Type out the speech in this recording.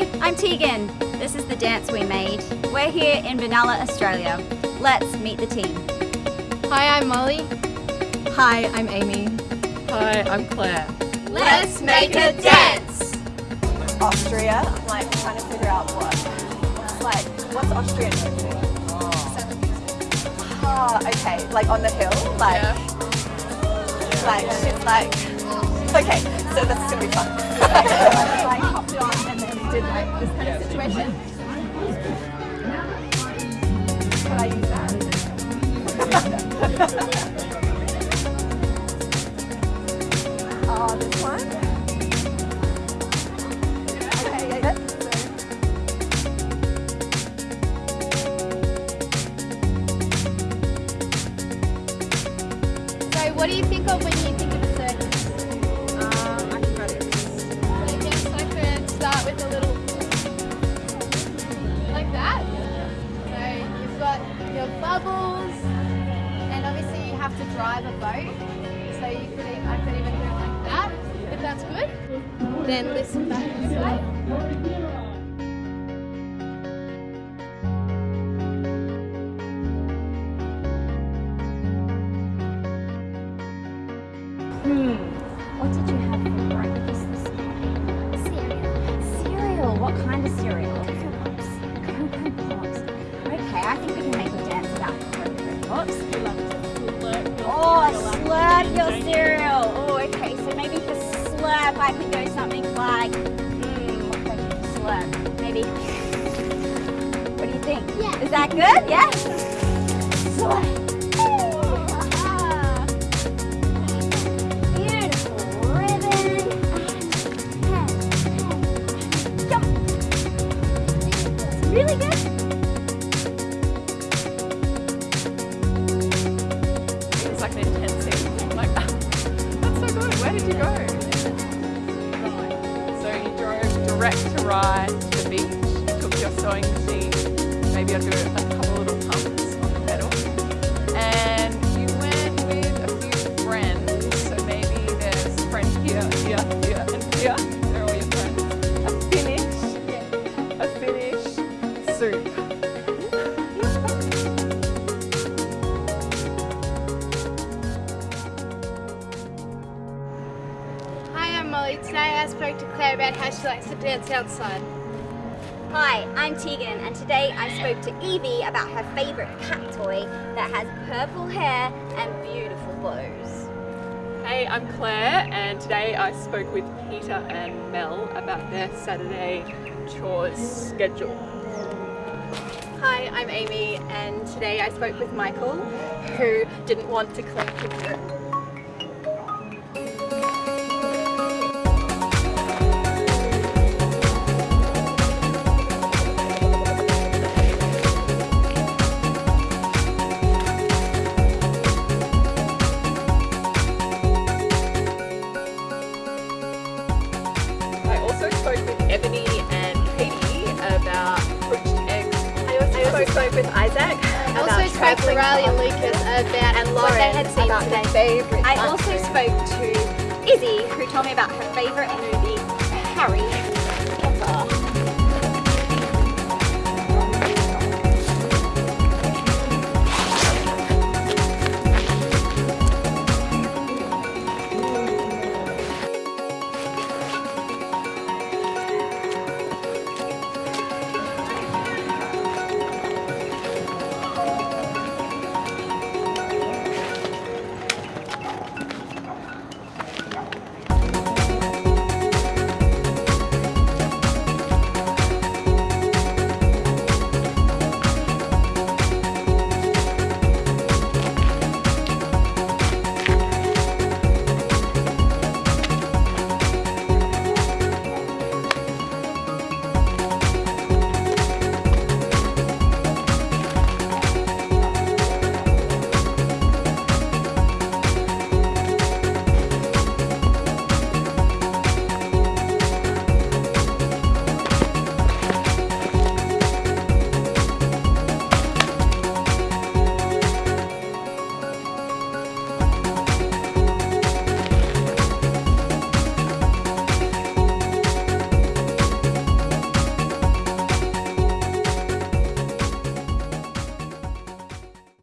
Hi, I'm Tegan. This is the dance we made. We're here in Benalla, Australia. Let's meet the team. Hi, I'm Molly. Hi, I'm Amy. Hi, I'm Claire. Let's make a dance! Austria. I'm like trying to figure out what. Like, what's Austrian music? Ah, okay. Like on the hill? Like, like, she's like, okay, so this is gonna be fun. like, hopped on and then did like this kind of situation. I use that? Oh, this one? Okay, yeah, that's So what do you think of when you boat. So you could e- I could even it like that, if that's good. Then listen back this way. Hmm, what did you have for breakfast this morning? Cereal. Cereal? What kind of cereal? Cocoa Pops. Cocoa Pops. Okay, I think we can make a dance about Cocoa Pops. I could go something like, hmm, what could I do for slurp? Maybe, what do you think? Yeah. Is that good? Yeah? Slurp. Beautiful ribbon. Jump. Really good. It was like an intense scene. Like, that's so good. Where did you go? Direct to ride to the beach, took your sewing machine, maybe I'll do a I'm Molly. Today I spoke to Claire about how she likes to dance outside. Hi, I'm Tegan, and today I spoke to Evie about her favourite cat toy that has purple hair and beautiful bows. Hey, I'm Claire, and today I spoke with Peter and Mel about their Saturday chores schedule. Hi, I'm Amy, and today I spoke with Michael, who didn't want to clean his spoke with Ebony and Katie about poached eggs. I also spoke with Isaac I about also spoke to Riley and Lucas about and what Lauren they had seen about today. their favourite I also spoke to Izzy, who told me about her favourite movie, Harry,